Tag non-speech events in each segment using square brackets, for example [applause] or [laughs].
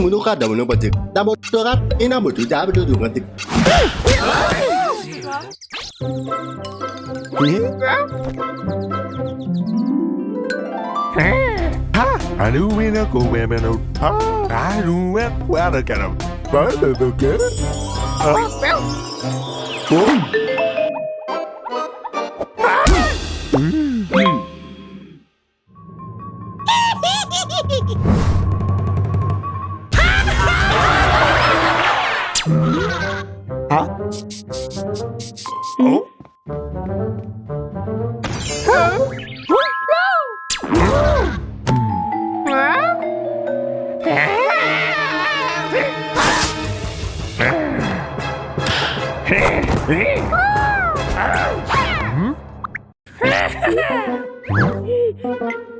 menurut kada menurut pajak. Tak mau Ha, ini mau cuca apa dulu ngerti. Aduh, ini aku memang ah, aduh, aku ada kan, baru tuh kan, ah, Hehehehe Huh? Ah. Hmm? Oh? Huh? Hmm?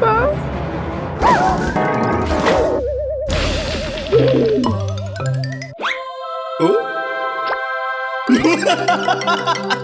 paz. Hum. Hum. [laughs] Oh?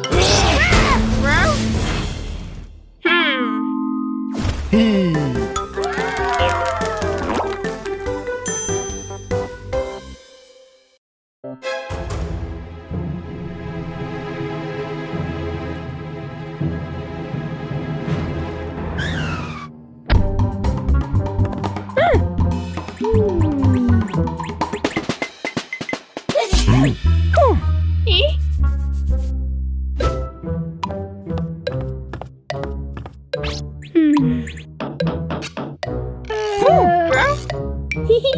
Hmm.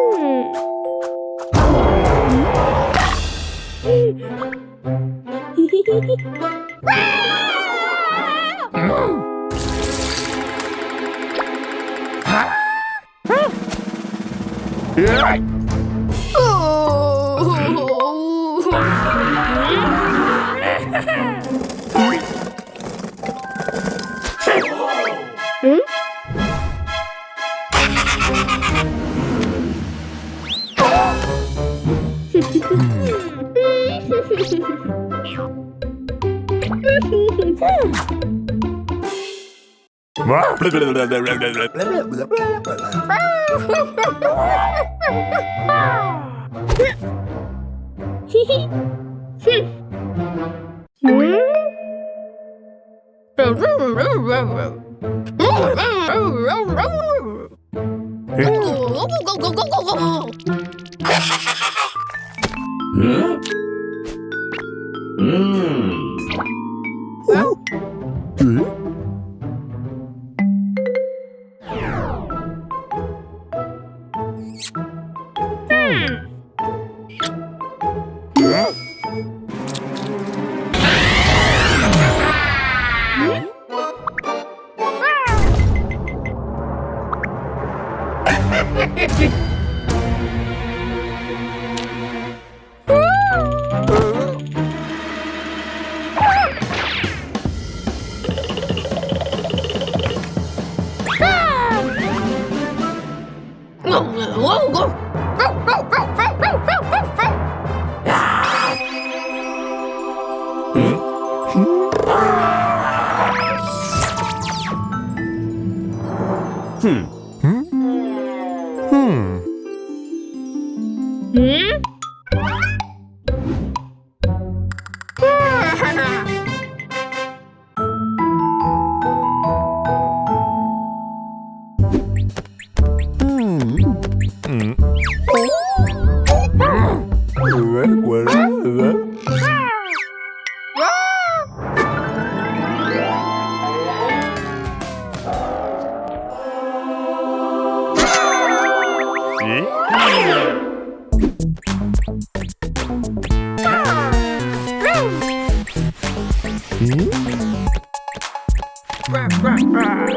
Oh! Go, go, go, go. 嗯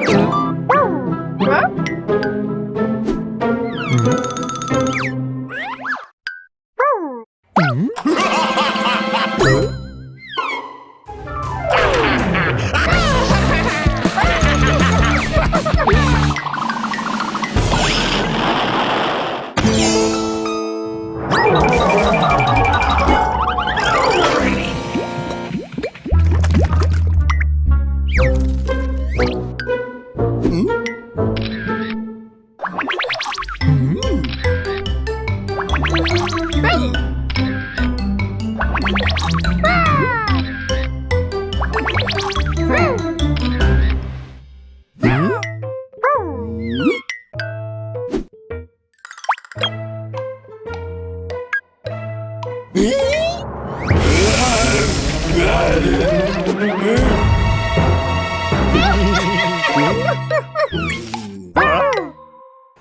Hã?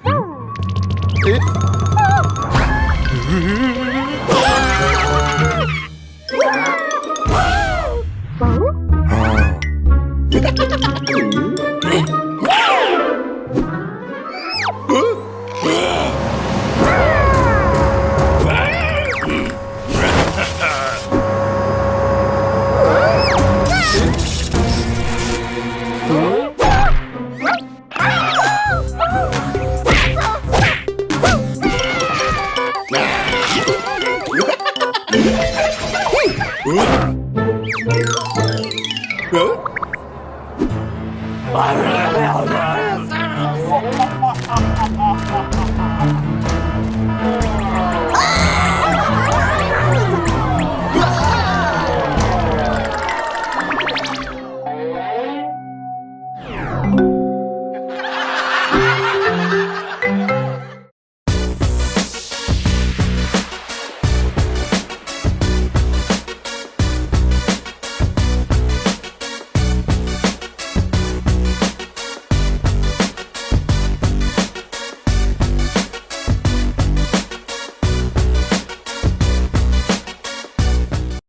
Huh? Huh?